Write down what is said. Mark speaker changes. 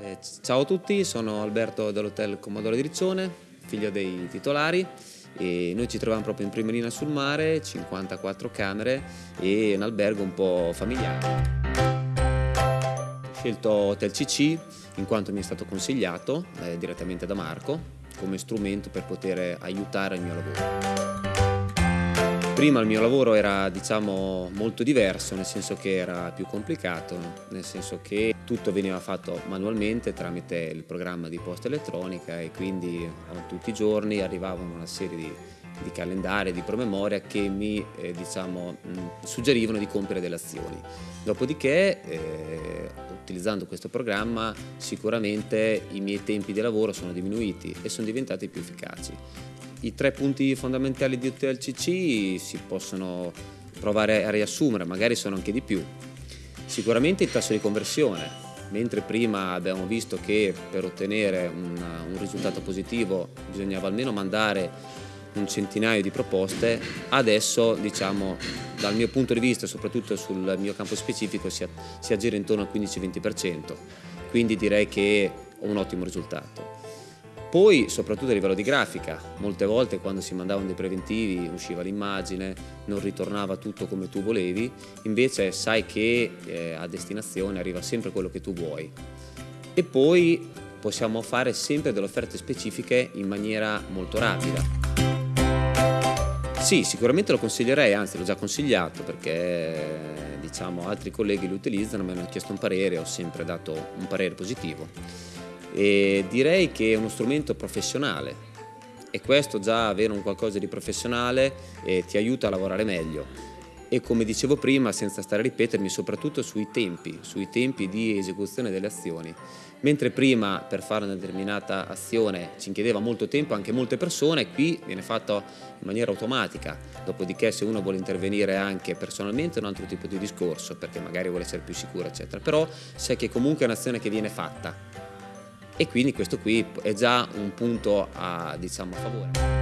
Speaker 1: Eh, ciao a tutti, sono Alberto dell'Hotel Commodore di Riccione, figlio dei titolari e noi ci troviamo proprio in prima linea sul mare, 54 camere e un albergo un po' familiare. Ho scelto Hotel CC in quanto mi è stato consigliato eh, direttamente da Marco come strumento per poter aiutare il mio lavoro. Prima il mio lavoro era diciamo molto diverso, nel senso che era più complicato, nel senso che tutto veniva fatto manualmente tramite il programma di posta elettronica e quindi tutti i giorni arrivavano una serie di, di calendari, di promemoria che mi eh, diciamo, mh, suggerivano di compiere delle azioni. Dopodiché, eh, utilizzando questo programma, sicuramente i miei tempi di lavoro sono diminuiti e sono diventati più efficaci. I tre punti fondamentali di Hotel CC si possono provare a riassumere, magari sono anche di più. Sicuramente il tasso di conversione, mentre prima abbiamo visto che per ottenere un, un risultato positivo bisognava almeno mandare un centinaio di proposte, adesso diciamo dal mio punto di vista, soprattutto sul mio campo specifico, si, si aggira intorno al 15-20%, quindi direi che ho un ottimo risultato. Poi soprattutto a livello di grafica, molte volte quando si mandavano dei preventivi usciva l'immagine, non ritornava tutto come tu volevi, invece sai che eh, a destinazione arriva sempre quello che tu vuoi. E poi possiamo fare sempre delle offerte specifiche in maniera molto rapida. Sì, sicuramente lo consiglierei, anzi l'ho già consigliato perché diciamo, altri colleghi lo utilizzano, mi hanno chiesto un parere, ho sempre dato un parere positivo e direi che è uno strumento professionale. E questo già avere un qualcosa di professionale eh, ti aiuta a lavorare meglio. E come dicevo prima, senza stare a ripetermi, soprattutto sui tempi, sui tempi di esecuzione delle azioni. Mentre prima per fare una determinata azione ci chiedeva molto tempo anche molte persone, qui viene fatto in maniera automatica, dopodiché se uno vuole intervenire anche personalmente è un altro tipo di discorso, perché magari vuole essere più sicuro eccetera, però sai che comunque è un'azione che viene fatta e quindi questo qui è già un punto a, diciamo, a favore.